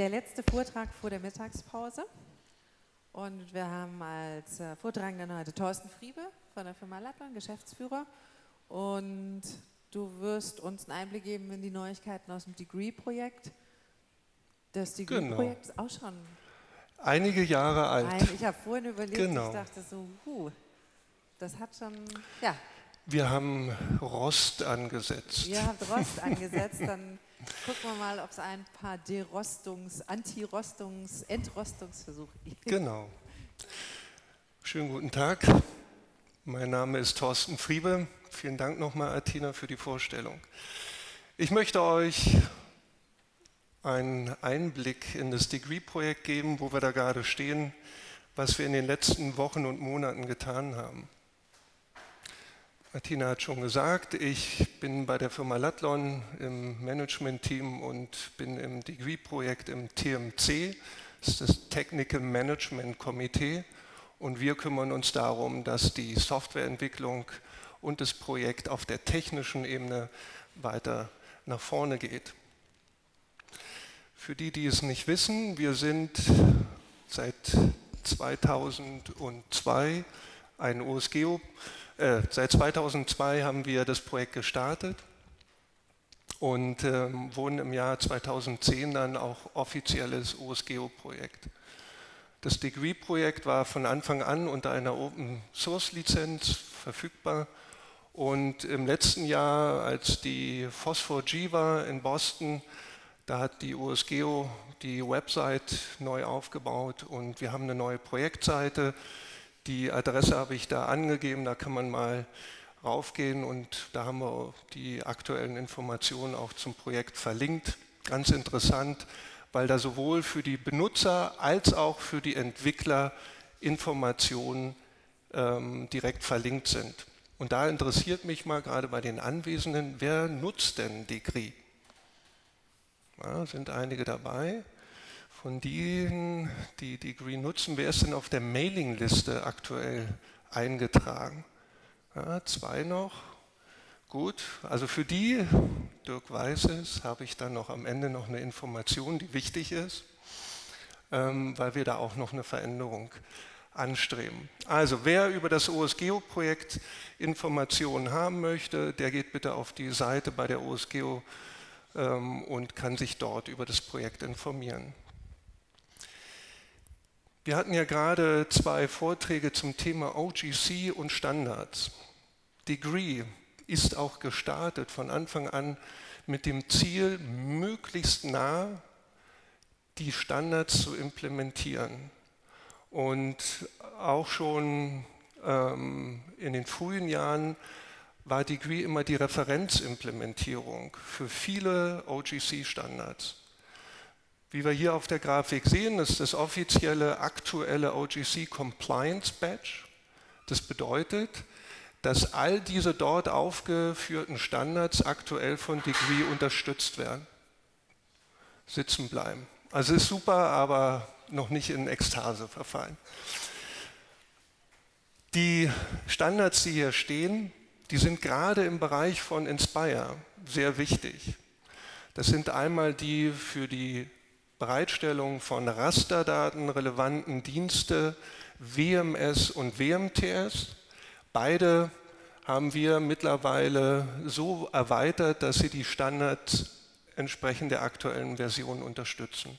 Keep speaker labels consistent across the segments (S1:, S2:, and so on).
S1: der letzte Vortrag vor der Mittagspause. Und wir haben als äh, Vortragenden heute Thorsten Friebe von der Firma Lattmann, Geschäftsführer. Und du wirst uns einen Einblick geben in die Neuigkeiten aus dem Degree-Projekt. Das Degree-Projekt genau. ist auch schon
S2: einige Jahre alt. Ein,
S1: ich habe vorhin überlegt, genau. ich dachte so, huh, das hat schon, ja.
S2: Wir haben Rost angesetzt.
S1: Ihr habt Rost angesetzt, dann gucken wir mal, ob es ein paar Derostungs-, Anti-Rostungs-, Entrostungsversuche gibt.
S2: Genau. Schönen guten Tag. Mein Name ist Thorsten Friebe. Vielen Dank nochmal, Athena, für die Vorstellung. Ich möchte euch einen Einblick in das Degree-Projekt geben, wo wir da gerade stehen, was wir in den letzten Wochen und Monaten getan haben. Martina hat schon gesagt, ich bin bei der Firma Latlon im Management-Team und bin im Degree-Projekt im TMC, das ist das Technical Management Komitee und wir kümmern uns darum, dass die Softwareentwicklung und das Projekt auf der technischen Ebene weiter nach vorne geht. Für die, die es nicht wissen, wir sind seit 2002 ein OSGeo äh, seit 2002 haben wir das Projekt gestartet und ähm, wurden im Jahr 2010 dann auch offizielles OSGeo-Projekt. Das Degree-Projekt war von Anfang an unter einer Open-Source-Lizenz verfügbar und im letzten Jahr, als die Phosphor G war in Boston, da hat die OSGeo die Website neu aufgebaut und wir haben eine neue Projektseite, die Adresse habe ich da angegeben, da kann man mal raufgehen und da haben wir die aktuellen Informationen auch zum Projekt verlinkt. Ganz interessant, weil da sowohl für die Benutzer als auch für die Entwickler Informationen ähm, direkt verlinkt sind. Und da interessiert mich mal gerade bei den Anwesenden, wer nutzt denn Degree? Ja, sind einige dabei? Von denen, die Degree nutzen, wer ist denn auf der Mailingliste aktuell eingetragen? Ja, zwei noch. Gut, also für die, Dirk weiß es, habe ich dann noch am Ende noch eine Information, die wichtig ist, ähm, weil wir da auch noch eine Veränderung anstreben. Also wer über das OSGeo-Projekt Informationen haben möchte, der geht bitte auf die Seite bei der OSGeo ähm, und kann sich dort über das Projekt informieren. Wir hatten ja gerade zwei Vorträge zum Thema OGC und Standards. Degree ist auch gestartet von Anfang an mit dem Ziel, möglichst nah die Standards zu implementieren. Und auch schon ähm, in den frühen Jahren war Degree immer die Referenzimplementierung für viele OGC-Standards. Wie wir hier auf der Grafik sehen, ist das offizielle aktuelle OGC Compliance Badge. Das bedeutet, dass all diese dort aufgeführten Standards aktuell von Degree unterstützt werden. Sitzen bleiben. Also ist super, aber noch nicht in Ekstase verfallen. Die Standards, die hier stehen, die sind gerade im Bereich von Inspire sehr wichtig. Das sind einmal die für die Bereitstellung von Rasterdaten relevanten Dienste WMS und WMTS. Beide haben wir mittlerweile so erweitert, dass sie die Standards entsprechend der aktuellen Version unterstützen.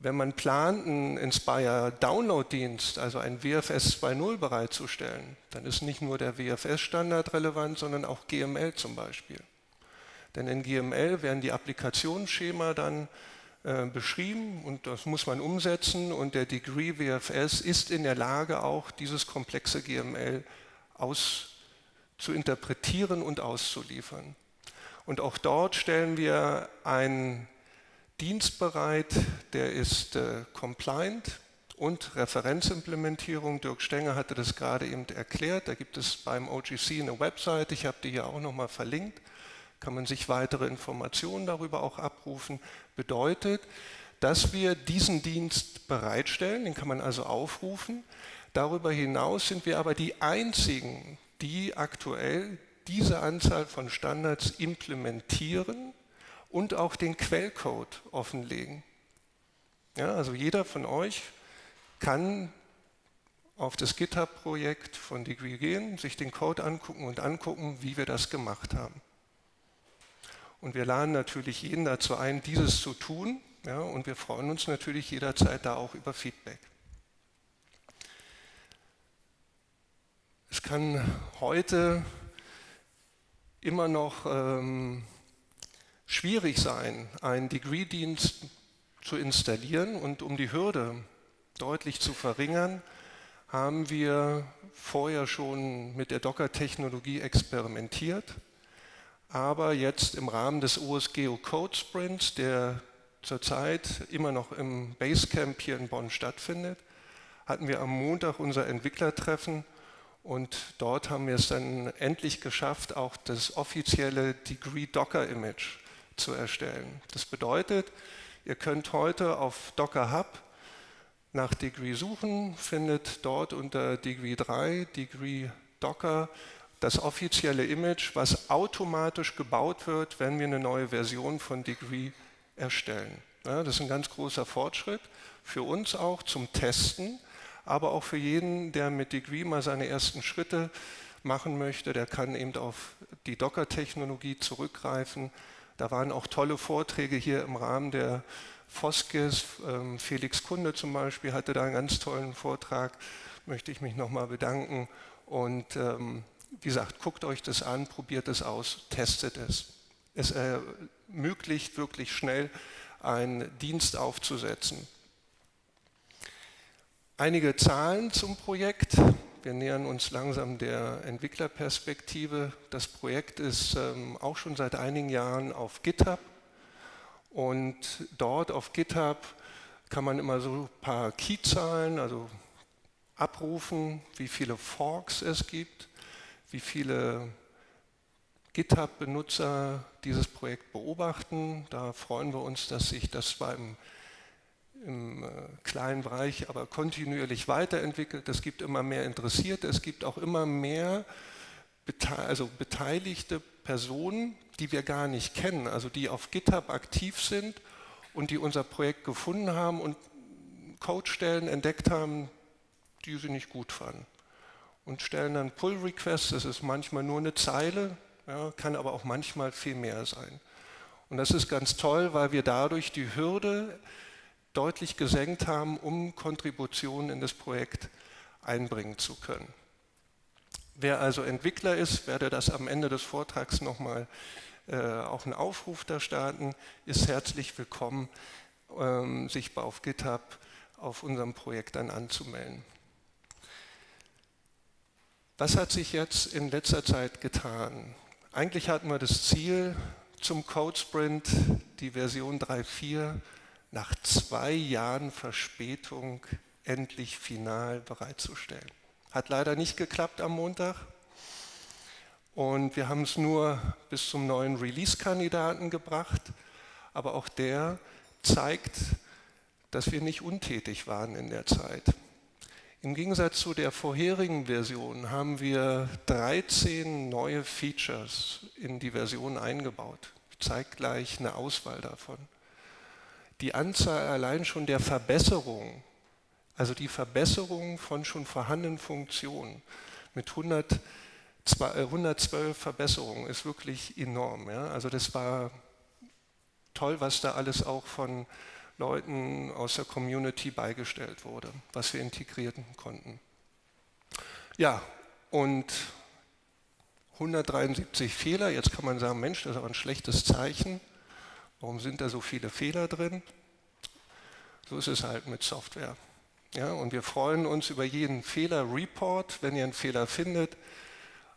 S2: Wenn man plant, einen Inspire Download-Dienst, also ein WFS 2.0 bereitzustellen, dann ist nicht nur der WFS-Standard relevant, sondern auch GML zum Beispiel. Denn in GML werden die Applikationsschema dann äh, beschrieben und das muss man umsetzen und der Degree WFS ist in der Lage auch dieses komplexe GML aus, zu interpretieren und auszuliefern. Und auch dort stellen wir einen Dienst bereit, der ist äh, compliant und Referenzimplementierung. Dirk Stenger hatte das gerade eben erklärt. Da gibt es beim OGC eine Website, ich habe die hier auch nochmal verlinkt kann man sich weitere Informationen darüber auch abrufen, bedeutet, dass wir diesen Dienst bereitstellen, den kann man also aufrufen. Darüber hinaus sind wir aber die einzigen, die aktuell diese Anzahl von Standards implementieren und auch den Quellcode offenlegen. Ja, also jeder von euch kann auf das GitHub-Projekt von Degree gehen, sich den Code angucken und angucken, wie wir das gemacht haben. Und wir laden natürlich jeden dazu ein, dieses zu tun. Ja, und wir freuen uns natürlich jederzeit da auch über Feedback. Es kann heute immer noch ähm, schwierig sein, einen Degree-Dienst zu installieren und um die Hürde deutlich zu verringern, haben wir vorher schon mit der Docker-Technologie experimentiert, aber jetzt im Rahmen des OSGeo Code Sprints, der zurzeit immer noch im Basecamp hier in Bonn stattfindet, hatten wir am Montag unser Entwicklertreffen und dort haben wir es dann endlich geschafft, auch das offizielle Degree Docker Image zu erstellen. Das bedeutet, ihr könnt heute auf Docker Hub nach Degree suchen, findet dort unter Degree 3, Degree Docker, das offizielle Image, was automatisch gebaut wird, wenn wir eine neue Version von Degree erstellen. Ja, das ist ein ganz großer Fortschritt für uns auch zum Testen, aber auch für jeden, der mit Degree mal seine ersten Schritte machen möchte, der kann eben auf die Docker-Technologie zurückgreifen. Da waren auch tolle Vorträge hier im Rahmen der Foskes. Ähm, Felix Kunde zum Beispiel hatte da einen ganz tollen Vortrag, möchte ich mich nochmal bedanken. Und ähm, wie gesagt, guckt euch das an, probiert es aus, testet es. Es ermöglicht wirklich schnell einen Dienst aufzusetzen. Einige Zahlen zum Projekt. Wir nähern uns langsam der Entwicklerperspektive. Das Projekt ist ähm, auch schon seit einigen Jahren auf GitHub und dort auf GitHub kann man immer so ein paar Keyzahlen, also abrufen, wie viele Forks es gibt, wie viele GitHub-Benutzer dieses Projekt beobachten. Da freuen wir uns, dass sich das beim im äh, kleinen Bereich, aber kontinuierlich weiterentwickelt. Es gibt immer mehr Interessierte, es gibt auch immer mehr also beteiligte Personen, die wir gar nicht kennen, also die auf GitHub aktiv sind und die unser Projekt gefunden haben und Codestellen entdeckt haben, die sie nicht gut fanden. Und stellen dann Pull-Requests, das ist manchmal nur eine Zeile, ja, kann aber auch manchmal viel mehr sein. Und das ist ganz toll, weil wir dadurch die Hürde deutlich gesenkt haben, um Kontributionen in das Projekt einbringen zu können. Wer also Entwickler ist, werde das am Ende des Vortrags nochmal äh, auch einen Aufruf da starten, ist herzlich willkommen, ähm, sich auf GitHub auf unserem Projekt dann anzumelden. Was hat sich jetzt in letzter Zeit getan? Eigentlich hatten wir das Ziel, zum Code Sprint die Version 3.4 nach zwei Jahren Verspätung endlich final bereitzustellen. Hat leider nicht geklappt am Montag. Und wir haben es nur bis zum neuen Release-Kandidaten gebracht. Aber auch der zeigt, dass wir nicht untätig waren in der Zeit. Im Gegensatz zu der vorherigen Version haben wir 13 neue Features in die Version eingebaut. Ich zeige gleich eine Auswahl davon die Anzahl allein schon der Verbesserungen, also die Verbesserung von schon vorhandenen Funktionen mit 100, 112 Verbesserungen ist wirklich enorm. Ja? Also das war toll, was da alles auch von Leuten aus der Community beigestellt wurde, was wir integrieren konnten. Ja, und 173 Fehler, jetzt kann man sagen, Mensch, das ist aber ein schlechtes Zeichen. Warum sind da so viele Fehler drin? So ist es halt mit Software. Ja, und wir freuen uns über jeden Fehler-Report, wenn ihr einen Fehler findet.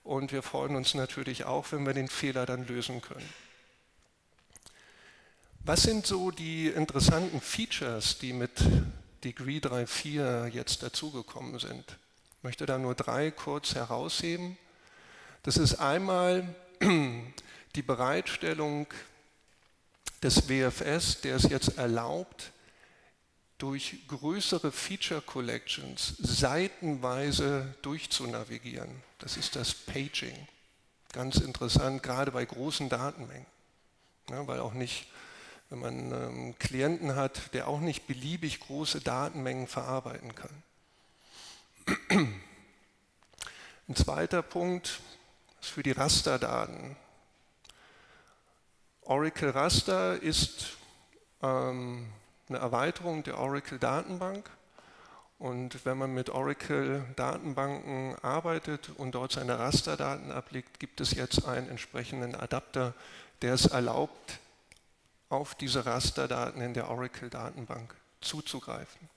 S2: Und wir freuen uns natürlich auch, wenn wir den Fehler dann lösen können. Was sind so die interessanten Features, die mit Degree 3.4 jetzt dazugekommen sind? Ich möchte da nur drei kurz herausheben. Das ist einmal die Bereitstellung des WFS, der es jetzt erlaubt, durch größere Feature Collections seitenweise durchzunavigieren. Das ist das Paging. Ganz interessant, gerade bei großen Datenmengen. Ja, weil auch nicht, wenn man einen ähm, Klienten hat, der auch nicht beliebig große Datenmengen verarbeiten kann. Ein zweiter Punkt ist für die Rasterdaten. Oracle Raster ist ähm, eine Erweiterung der Oracle Datenbank. Und wenn man mit Oracle Datenbanken arbeitet und dort seine Rasterdaten ablegt, gibt es jetzt einen entsprechenden Adapter, der es erlaubt, auf diese Rasterdaten in der Oracle Datenbank zuzugreifen.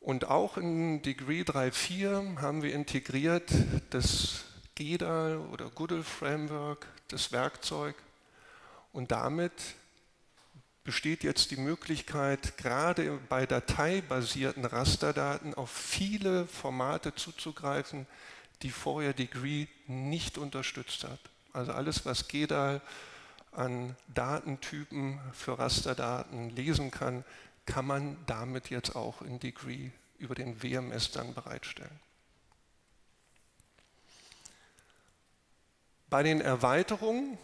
S2: Und auch in Degree 3.4 haben wir integriert das GEDAL oder Goodle Framework, das Werkzeug. Und damit besteht jetzt die Möglichkeit, gerade bei dateibasierten Rasterdaten auf viele Formate zuzugreifen, die vorher Degree nicht unterstützt hat. Also alles, was GEDAL an Datentypen für Rasterdaten lesen kann, kann man damit jetzt auch in Degree über den WMS dann bereitstellen. Bei den Erweiterungen,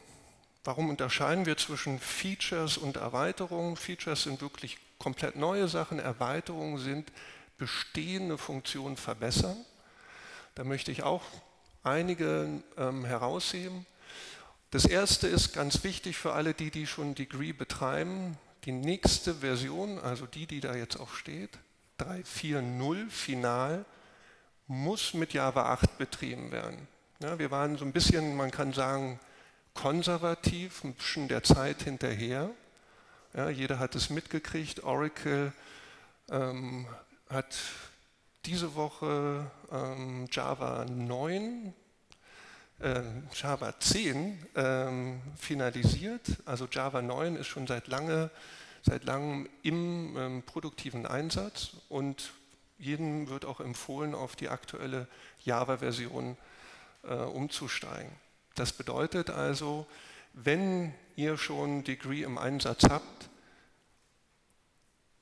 S2: warum unterscheiden wir zwischen Features und Erweiterungen? Features sind wirklich komplett neue Sachen, Erweiterungen sind bestehende Funktionen verbessern. Da möchte ich auch einige ähm, herausheben. Das erste ist ganz wichtig für alle die, die schon Degree betreiben. Die nächste Version, also die, die da jetzt auch steht, 3.4.0 final, muss mit Java 8 betrieben werden. Ja, wir waren so ein bisschen, man kann sagen, konservativ, ein bisschen der Zeit hinterher. Ja, jeder hat es mitgekriegt. Oracle ähm, hat diese Woche ähm, Java 9 äh, Java 10 ähm, finalisiert. Also Java 9 ist schon seit, lange, seit langem im ähm, produktiven Einsatz und jedem wird auch empfohlen, auf die aktuelle Java-Version äh, umzusteigen. Das bedeutet also, wenn ihr schon Degree im Einsatz habt,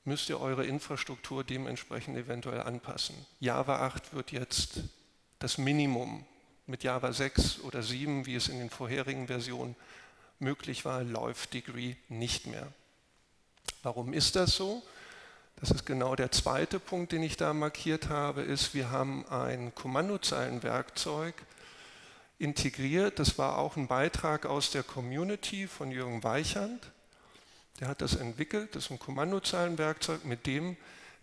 S2: müsst ihr eure Infrastruktur dementsprechend eventuell anpassen. Java 8 wird jetzt das Minimum mit Java 6 oder 7, wie es in den vorherigen Versionen möglich war, läuft Degree nicht mehr. Warum ist das so? Das ist genau der zweite Punkt, den ich da markiert habe, ist, wir haben ein Kommandozeilenwerkzeug integriert. Das war auch ein Beitrag aus der Community von Jürgen Weichand. Der hat das entwickelt, das ist ein Kommandozeilenwerkzeug, mit dem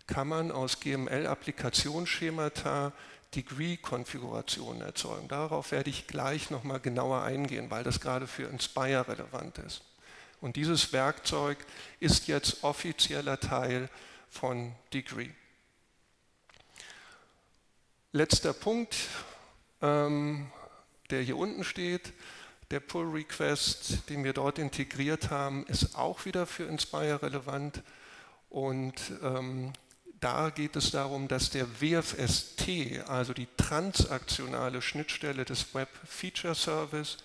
S2: kann man aus GML-Applikationsschemata Degree-Konfigurationen erzeugen. Darauf werde ich gleich nochmal genauer eingehen, weil das gerade für Inspire relevant ist. Und dieses Werkzeug ist jetzt offizieller Teil von Degree. Letzter Punkt, ähm, der hier unten steht, der Pull Request, den wir dort integriert haben, ist auch wieder für Inspire relevant und ähm, da geht es darum, dass der WFST, also die transaktionale Schnittstelle des Web Feature Service,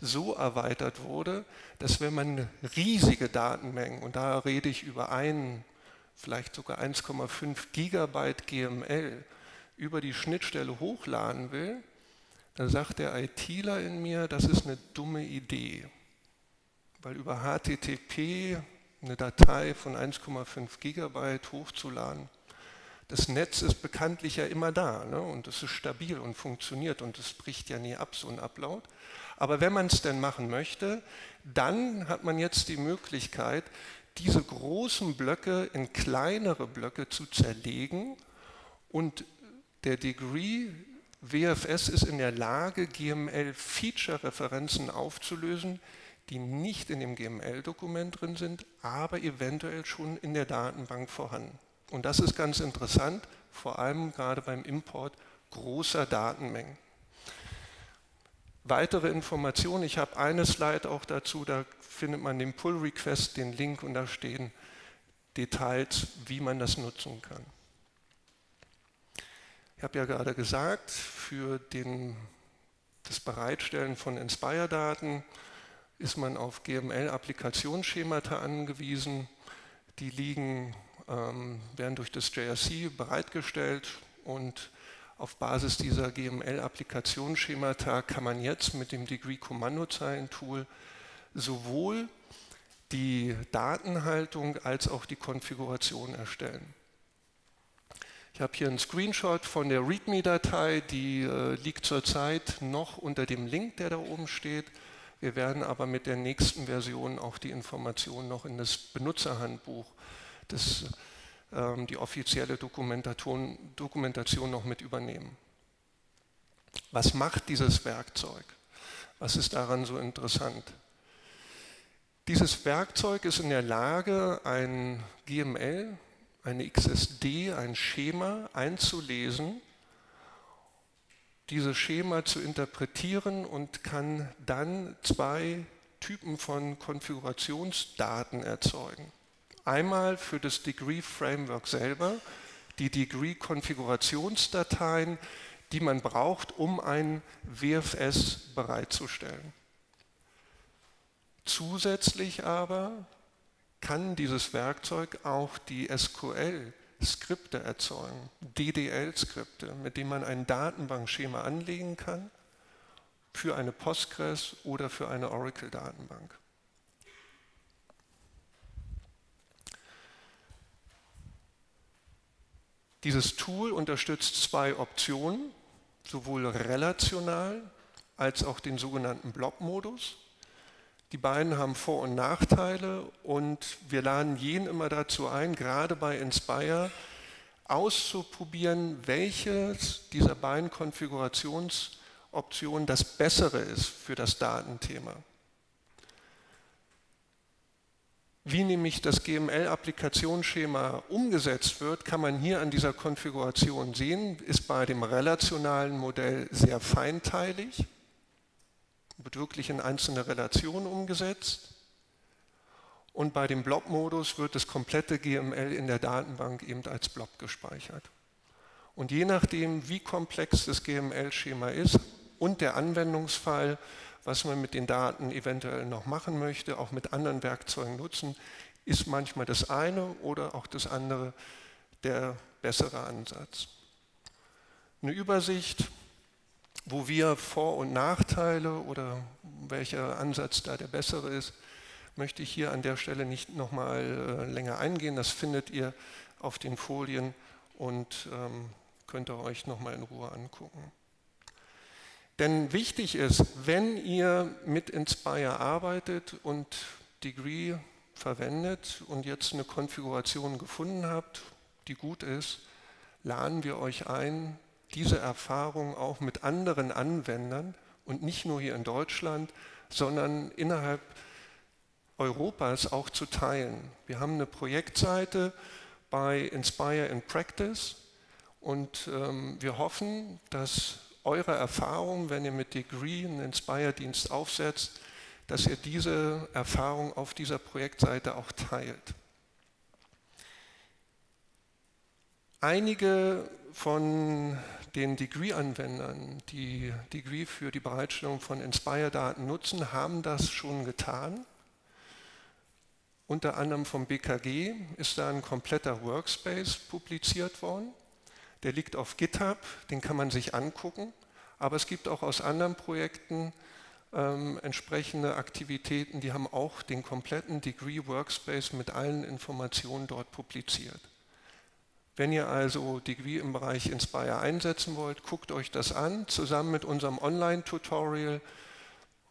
S2: so erweitert wurde, dass wenn man riesige Datenmengen, und da rede ich über einen, vielleicht sogar 1,5 Gigabyte GML, über die Schnittstelle hochladen will, dann sagt der ITler in mir, das ist eine dumme Idee, weil über HTTP eine Datei von 1,5 Gigabyte hochzuladen. Das Netz ist bekanntlich ja immer da ne? und es ist stabil und funktioniert und es bricht ja nie ab, so ein Upload. Aber wenn man es denn machen möchte, dann hat man jetzt die Möglichkeit, diese großen Blöcke in kleinere Blöcke zu zerlegen und der Degree WFS ist in der Lage, GML-Feature-Referenzen aufzulösen, die nicht in dem GML-Dokument drin sind, aber eventuell schon in der Datenbank vorhanden. Und das ist ganz interessant, vor allem gerade beim Import großer Datenmengen. Weitere Informationen, ich habe eine Slide auch dazu, da findet man den Pull Request, den Link und da stehen Details, wie man das nutzen kann. Ich habe ja gerade gesagt, für den, das Bereitstellen von Inspire-Daten ist man auf GML-Applikationsschemata angewiesen. Die liegen, ähm, werden durch das JRC bereitgestellt und auf Basis dieser GML-Applikationsschemata kann man jetzt mit dem Degree-Kommandozeilen-Tool sowohl die Datenhaltung als auch die Konfiguration erstellen. Ich habe hier einen Screenshot von der README-Datei, die äh, liegt zurzeit noch unter dem Link, der da oben steht. Wir werden aber mit der nächsten Version auch die Informationen noch in das Benutzerhandbuch, das, ähm, die offizielle Dokumentation, Dokumentation noch mit übernehmen. Was macht dieses Werkzeug? Was ist daran so interessant? Dieses Werkzeug ist in der Lage, ein GML, eine XSD, ein Schema einzulesen, dieses Schema zu interpretieren und kann dann zwei Typen von Konfigurationsdaten erzeugen. Einmal für das Degree Framework selber, die Degree Konfigurationsdateien, die man braucht, um ein WFS bereitzustellen. Zusätzlich aber kann dieses Werkzeug auch die SQL-Skripte erzeugen, DDL-Skripte, mit denen man ein Datenbankschema anlegen kann für eine Postgres oder für eine Oracle-Datenbank. Dieses Tool unterstützt zwei Optionen, sowohl relational als auch den sogenannten Blob-Modus. Die beiden haben Vor- und Nachteile und wir laden jeden immer dazu ein, gerade bei Inspire, auszuprobieren, welches dieser beiden Konfigurationsoptionen das Bessere ist für das Datenthema. Wie nämlich das GML-Applikationsschema umgesetzt wird, kann man hier an dieser Konfiguration sehen, ist bei dem relationalen Modell sehr feinteilig wird wirklich in einzelne Relationen umgesetzt. Und bei dem Blob-Modus wird das komplette GML in der Datenbank eben als Blob gespeichert. Und je nachdem, wie komplex das GML-Schema ist und der Anwendungsfall, was man mit den Daten eventuell noch machen möchte, auch mit anderen Werkzeugen nutzen, ist manchmal das eine oder auch das andere der bessere Ansatz. Eine Übersicht wo wir Vor- und Nachteile oder welcher Ansatz da der bessere ist, möchte ich hier an der Stelle nicht nochmal äh, länger eingehen. Das findet ihr auf den Folien und ähm, könnt ihr euch nochmal in Ruhe angucken. Denn wichtig ist, wenn ihr mit Inspire arbeitet und Degree verwendet und jetzt eine Konfiguration gefunden habt, die gut ist, laden wir euch ein, diese Erfahrung auch mit anderen Anwendern und nicht nur hier in Deutschland, sondern innerhalb Europas auch zu teilen. Wir haben eine Projektseite bei Inspire in Practice und ähm, wir hoffen, dass eure Erfahrung, wenn ihr mit Degree einen Inspire-Dienst aufsetzt, dass ihr diese Erfahrung auf dieser Projektseite auch teilt. Einige von den Degree-Anwendern, die Degree für die Bereitstellung von Inspire-Daten nutzen, haben das schon getan. Unter anderem vom BKG ist da ein kompletter Workspace publiziert worden. Der liegt auf GitHub, den kann man sich angucken. Aber es gibt auch aus anderen Projekten ähm, entsprechende Aktivitäten, die haben auch den kompletten Degree Workspace mit allen Informationen dort publiziert. Wenn ihr also Degree im Bereich Inspire einsetzen wollt, guckt euch das an. Zusammen mit unserem Online-Tutorial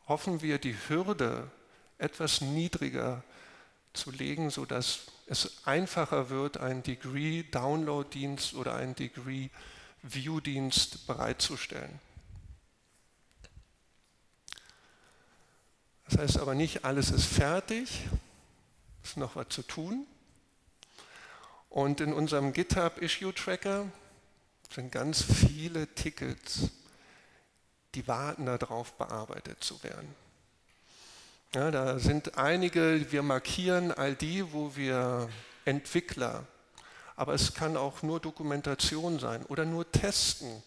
S2: hoffen wir, die Hürde etwas niedriger zu legen, sodass es einfacher wird, einen Degree-Download-Dienst oder einen Degree-View-Dienst bereitzustellen. Das heißt aber nicht, alles ist fertig, es ist noch was zu tun. Und in unserem GitHub Issue Tracker sind ganz viele Tickets, die warten darauf, bearbeitet zu werden. Ja, da sind einige, wir markieren all die, wo wir Entwickler, aber es kann auch nur Dokumentation sein oder nur testen.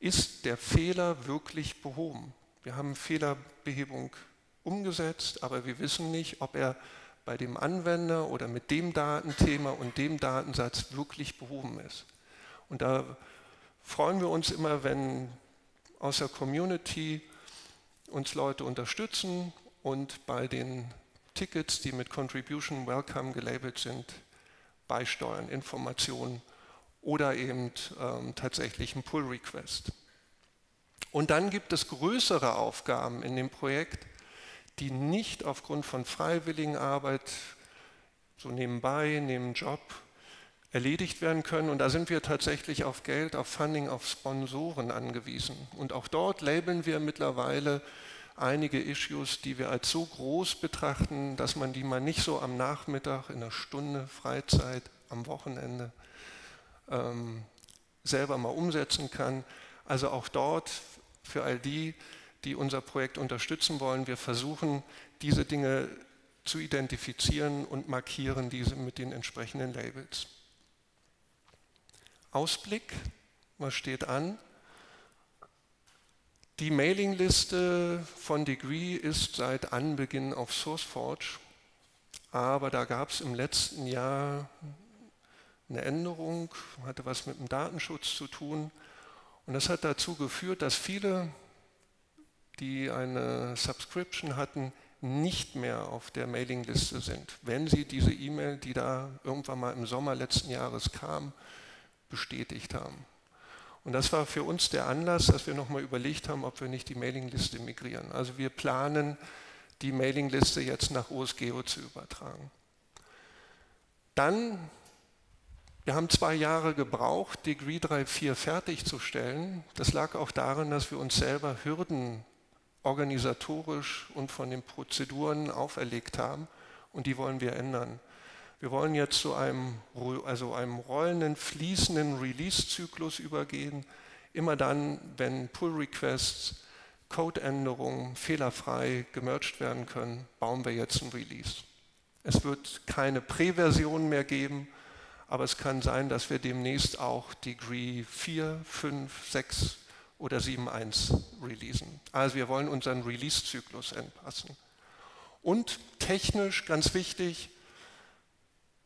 S2: Ist der Fehler wirklich behoben? Wir haben Fehlerbehebung umgesetzt, aber wir wissen nicht, ob er bei dem Anwender oder mit dem Datenthema und dem Datensatz wirklich behoben ist. Und da freuen wir uns immer, wenn aus der Community uns Leute unterstützen und bei den Tickets, die mit Contribution Welcome gelabelt sind, beisteuern, Informationen oder eben ähm, tatsächlich ein Pull-Request. Und dann gibt es größere Aufgaben in dem Projekt, die nicht aufgrund von freiwilligen Arbeit, so nebenbei, neben Job, erledigt werden können. Und da sind wir tatsächlich auf Geld, auf Funding, auf Sponsoren angewiesen. Und auch dort labeln wir mittlerweile einige Issues, die wir als so groß betrachten, dass man die mal nicht so am Nachmittag, in einer Stunde Freizeit, am Wochenende ähm, selber mal umsetzen kann. Also auch dort für all die, die unser Projekt unterstützen wollen, wir versuchen diese Dinge zu identifizieren und markieren diese mit den entsprechenden Labels. Ausblick, was steht an? Die Mailingliste von Degree ist seit Anbeginn auf SourceForge, aber da gab es im letzten Jahr eine Änderung, hatte was mit dem Datenschutz zu tun und das hat dazu geführt, dass viele, die eine Subscription hatten, nicht mehr auf der Mailingliste sind, wenn sie diese E-Mail, die da irgendwann mal im Sommer letzten Jahres kam, bestätigt haben. Und das war für uns der Anlass, dass wir nochmal überlegt haben, ob wir nicht die Mailingliste migrieren. Also wir planen, die Mailingliste jetzt nach OSGeo zu übertragen. Dann, wir haben zwei Jahre gebraucht, Degree 3.4 fertigzustellen. Das lag auch daran, dass wir uns selber Hürden organisatorisch und von den Prozeduren auferlegt haben und die wollen wir ändern. Wir wollen jetzt zu einem, also einem rollenden, fließenden Release-Zyklus übergehen. Immer dann, wenn Pull-Requests, Codeänderungen fehlerfrei gemerged werden können, bauen wir jetzt ein Release. Es wird keine Prä-Version mehr geben, aber es kann sein, dass wir demnächst auch Degree 4, 5, 6 oder 7.1 releasen. Also wir wollen unseren Release-Zyklus anpassen. Und technisch ganz wichtig,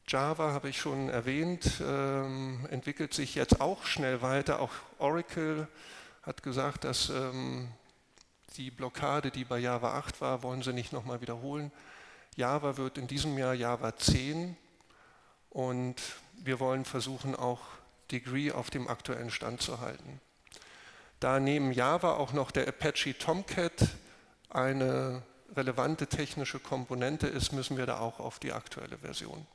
S2: Java habe ich schon erwähnt, ähm, entwickelt sich jetzt auch schnell weiter. Auch Oracle hat gesagt, dass ähm, die Blockade, die bei Java 8 war, wollen sie nicht nochmal wiederholen. Java wird in diesem Jahr Java 10 und wir wollen versuchen, auch Degree auf dem aktuellen Stand zu halten. Da neben Java auch noch der Apache Tomcat eine relevante technische Komponente ist, müssen wir da auch auf die aktuelle Version.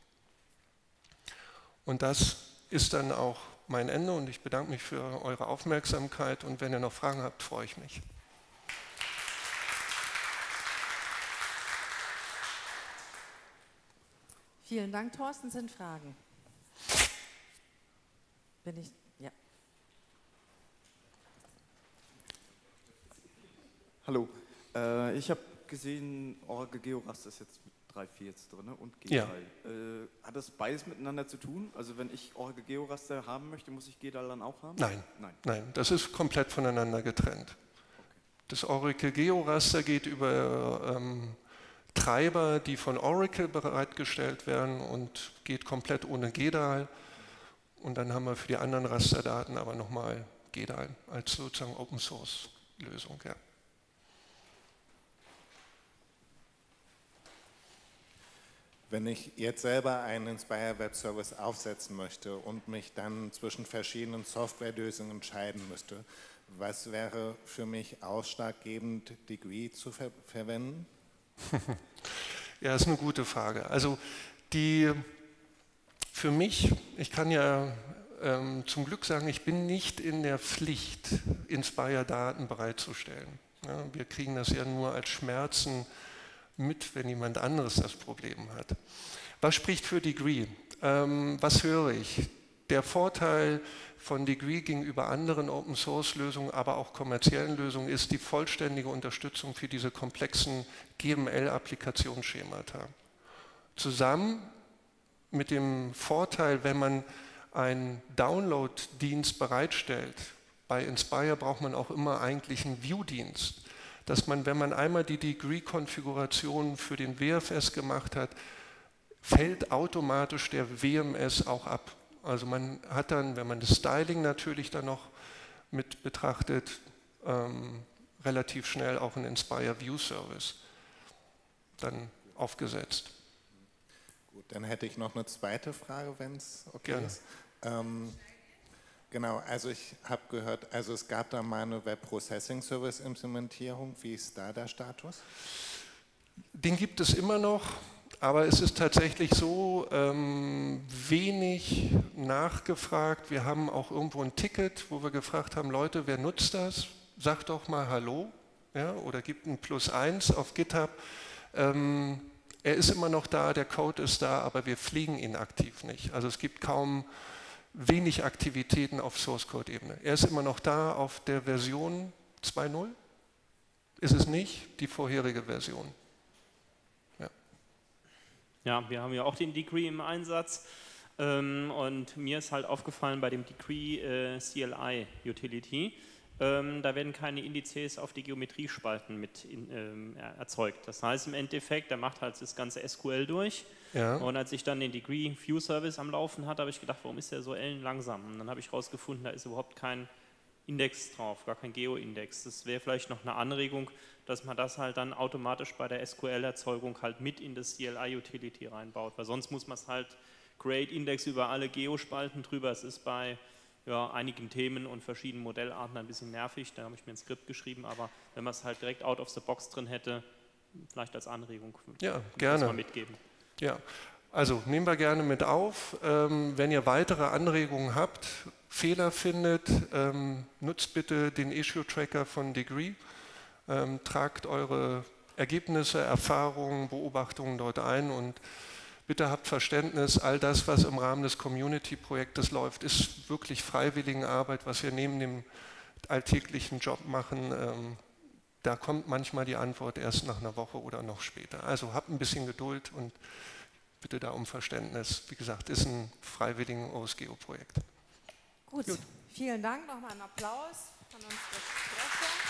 S2: Und das ist dann auch mein Ende und ich bedanke mich für eure Aufmerksamkeit und wenn ihr noch Fragen habt, freue ich mich.
S1: Vielen Dank, Thorsten. Sind Fragen? Bin ich, ja.
S3: Hallo, äh, ich habe gesehen, Oracle Georaster ist jetzt 3.4 jetzt drin und G3. Ja. Äh, hat das beides miteinander zu tun? Also wenn ich Oracle Georaster haben möchte, muss ich GDAL dann auch haben?
S2: Nein, nein, nein das ist komplett voneinander getrennt. Okay. Das Oracle Georaster geht über ähm, Treiber, die von Oracle bereitgestellt werden und geht komplett ohne GDAL. Und dann haben wir für die anderen Rasterdaten aber nochmal GDAL als sozusagen Open Source Lösung. Ja.
S4: Wenn ich jetzt selber einen Inspire Web Service aufsetzen möchte und mich dann zwischen verschiedenen Softwarelösungen entscheiden müsste, was wäre für mich ausschlaggebend, Degree zu ver verwenden?
S2: ja, ist eine gute Frage. Also die für mich, ich kann ja ähm, zum Glück sagen, ich bin nicht in der Pflicht, Inspire-Daten bereitzustellen. Ja, wir kriegen das ja nur als Schmerzen mit, wenn jemand anderes das Problem hat. Was spricht für Degree? Ähm, was höre ich? Der Vorteil von Degree gegenüber anderen Open-Source-Lösungen, aber auch kommerziellen Lösungen ist die vollständige Unterstützung für diese komplexen GML-Applikationsschemata. Zusammen mit dem Vorteil, wenn man einen Download-Dienst bereitstellt, bei Inspire braucht man auch immer eigentlich einen View-Dienst dass man, wenn man einmal die Degree-Konfiguration für den WFS gemacht hat, fällt automatisch der WMS auch ab. Also man hat dann, wenn man das Styling natürlich dann noch mit betrachtet, ähm, relativ schnell auch einen Inspire View Service. dann aufgesetzt.
S4: Gut, dann hätte ich noch eine zweite Frage, wenn es okay Gerne. ist. Ähm, genau, also ich habe gehört, also es gab da mal eine Web Processing Service Implementierung. Wie ist da der Status?
S2: Den gibt es immer noch, aber es ist tatsächlich so ähm, wenig nachgefragt. Wir haben auch irgendwo ein Ticket, wo wir gefragt haben, Leute, wer nutzt das? Sagt doch mal Hallo ja, oder gibt ein Plus eins auf GitHub. Ähm, er ist immer noch da, der Code ist da, aber wir pflegen ihn aktiv nicht. Also es gibt kaum wenig Aktivitäten auf Source Code Ebene. Er ist immer noch da auf der Version 2.0. Ist es nicht die vorherige Version.
S5: Ja. ja, wir haben ja auch den Degree im Einsatz. Ähm, und mir ist halt aufgefallen bei dem Degree äh, CLI Utility, ähm, da werden keine Indizes auf die Geometriespalten mit ähm, erzeugt. Das heißt im Endeffekt, der macht halt das ganze SQL durch. Ja. Und als ich dann den Degree View Service am Laufen hatte, habe ich gedacht, warum ist der so ellenlangsam? Und dann habe ich herausgefunden, da ist überhaupt kein Index drauf, gar kein Geo-Index. Das wäre vielleicht noch eine Anregung, dass man das halt dann automatisch bei der SQL-Erzeugung halt mit in das CLI-Utility reinbaut, weil sonst muss man es halt Create Index über alle Geospalten drüber. Es ist bei ja, einigen Themen und verschiedenen Modellarten ein bisschen nervig. Da habe ich mir ein Skript geschrieben, aber wenn man es halt direkt out of the box drin hätte, vielleicht als Anregung,
S2: ja, gerne. mal
S5: mitgeben.
S2: Ja, also nehmen wir gerne mit auf. Ähm, wenn ihr weitere Anregungen habt, Fehler findet, ähm, nutzt bitte den Issue-Tracker von Degree, ähm, tragt eure Ergebnisse, Erfahrungen, Beobachtungen dort ein und Bitte habt Verständnis, all das, was im Rahmen des Community-Projektes läuft, ist wirklich Freiwilligenarbeit, was wir neben dem alltäglichen Job machen. Da kommt manchmal die Antwort erst nach einer Woche oder noch später. Also habt ein bisschen Geduld und bitte da um Verständnis. Wie gesagt, ist ein freiwilligen OSGeo-Projekt.
S1: Gut. Gut, vielen Dank. Nochmal einen Applaus von uns. Sprecher.